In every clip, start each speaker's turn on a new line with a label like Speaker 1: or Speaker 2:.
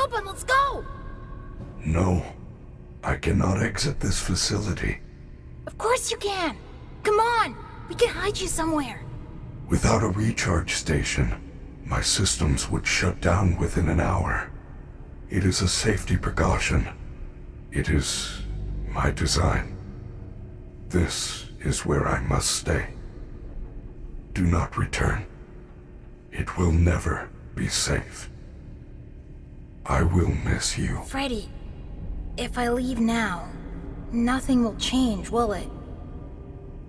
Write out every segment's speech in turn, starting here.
Speaker 1: open, let's go!
Speaker 2: No. I cannot exit this facility.
Speaker 1: Of course you can! Come on! We can hide you somewhere!
Speaker 2: Without a recharge station, my systems would shut down within an hour. It is a safety precaution. It is my design. This is where I must stay. Do not return. It will never be safe. I will miss you.
Speaker 1: Freddy, if I leave now, nothing will change, will it?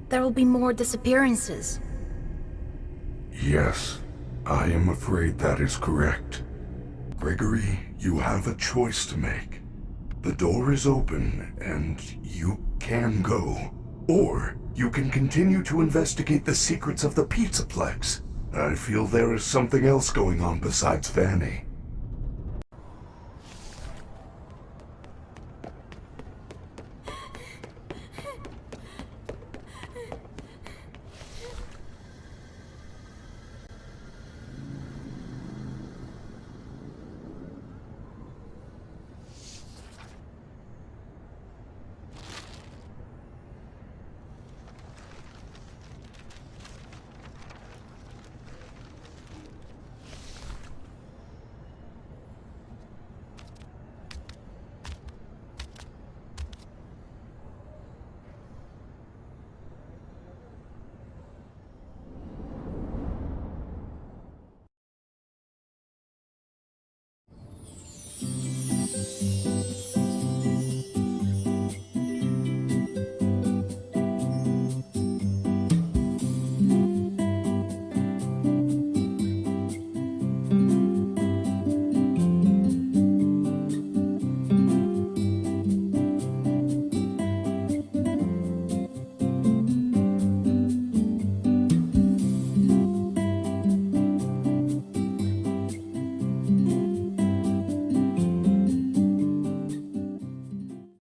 Speaker 1: There will be more disappearances.
Speaker 2: Yes, I am afraid that is correct. Gregory, you have a choice to make. The door is open, and you can go. Or you can continue to investigate the secrets of the Pizzaplex. I feel there is something else going on besides Vanny.